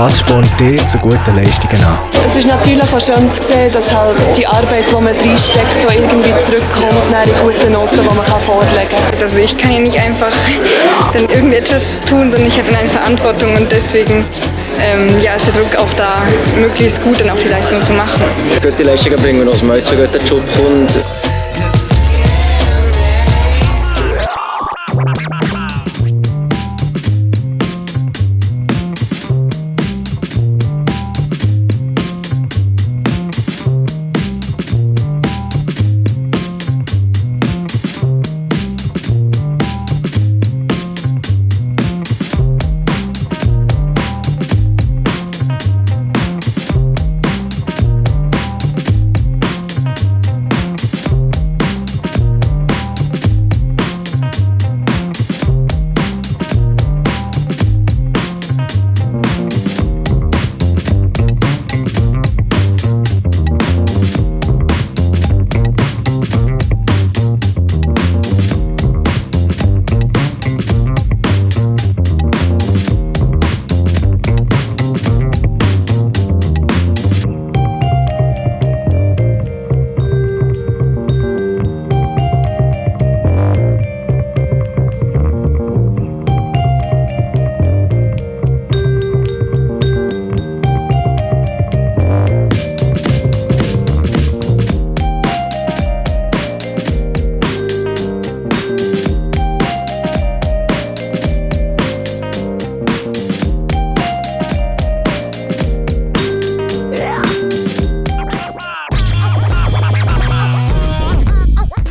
Was spornt dich zu guten Leistungen an? Es ist natürlich auch schön zu sehen, dass halt die Arbeit, die man reinsteckt, auch irgendwie zurückkommt nach in guten Noten, die man kann vorlegen kann. Also ich kann ja nicht einfach dann irgendetwas tun, sondern ich habe eine Verantwortung und deswegen ähm, ja, ist der Druck auch da, möglichst gut dann auch die Leistung zu machen. Gute Leistungen bringen, dass man zu guten Job kommt.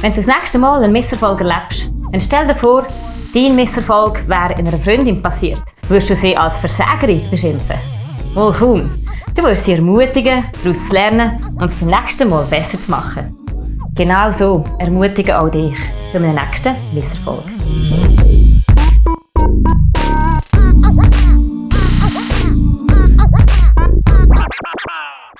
Wenn du das nächste Mal einen Misserfolg erlebst, dann stell dir vor, dein Misserfolg wäre einer Freundin passiert. Würdest du sie als Versägerin beschimpfen? Wohl kaum. Du wirst sie ermutigen, daraus zu lernen und es beim nächsten Mal besser zu machen. Genau so ermutigen auch dich bei einem nächsten Misserfolg.